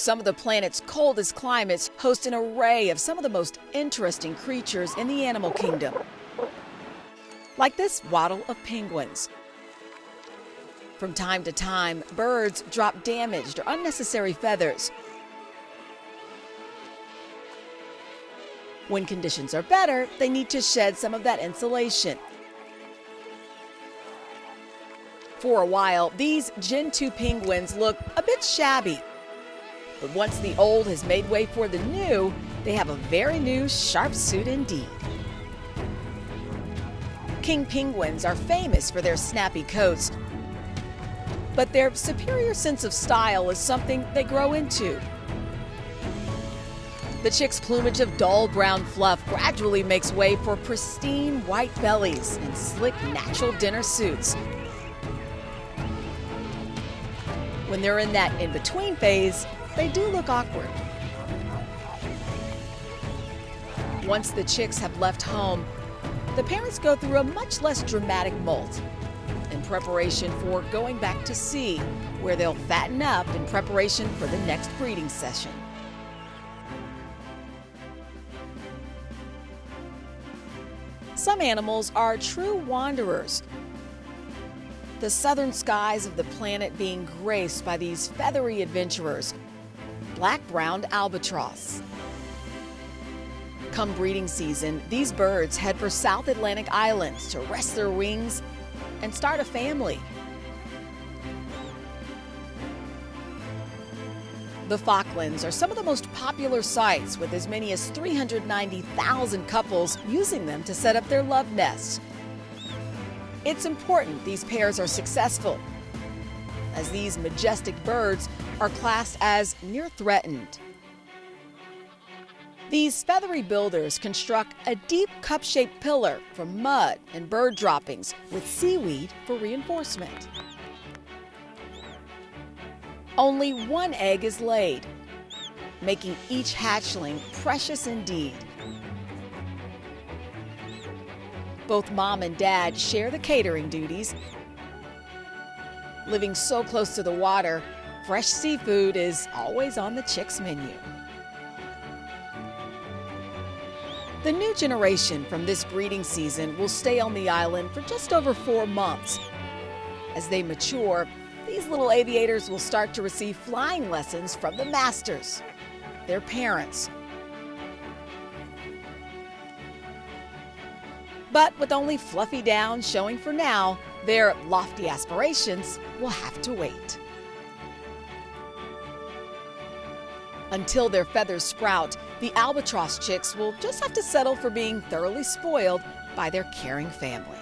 Some of the planet's coldest climates host an array of some of the most interesting creatures in the animal kingdom. Like this waddle of penguins. From time to time, birds drop damaged or unnecessary feathers. When conditions are better, they need to shed some of that insulation. For a while, these Gentoo penguins look a bit shabby. But once the old has made way for the new, they have a very new sharp suit indeed. King penguins are famous for their snappy coats, but their superior sense of style is something they grow into. The chick's plumage of dull brown fluff gradually makes way for pristine white bellies and slick natural dinner suits. When they're in that in-between phase, they do look awkward. Once the chicks have left home, the parents go through a much less dramatic molt in preparation for going back to sea, where they'll fatten up in preparation for the next breeding session. Some animals are true wanderers, the southern skies of the planet being graced by these feathery adventurers, black-browed albatross. Come breeding season, these birds head for South Atlantic islands to rest their wings and start a family. The Falklands are some of the most popular sites with as many as 390,000 couples using them to set up their love nests. It's important these pairs are successful, as these majestic birds are classed as near threatened. These feathery builders construct a deep cup-shaped pillar from mud and bird droppings with seaweed for reinforcement. Only one egg is laid, making each hatchling precious indeed. Both mom and dad share the catering duties. Living so close to the water, fresh seafood is always on the chicks' menu. The new generation from this breeding season will stay on the island for just over four months. As they mature, these little aviators will start to receive flying lessons from the masters, their parents. But with only fluffy down showing for now, their lofty aspirations will have to wait. Until their feathers sprout, the albatross chicks will just have to settle for being thoroughly spoiled by their caring family.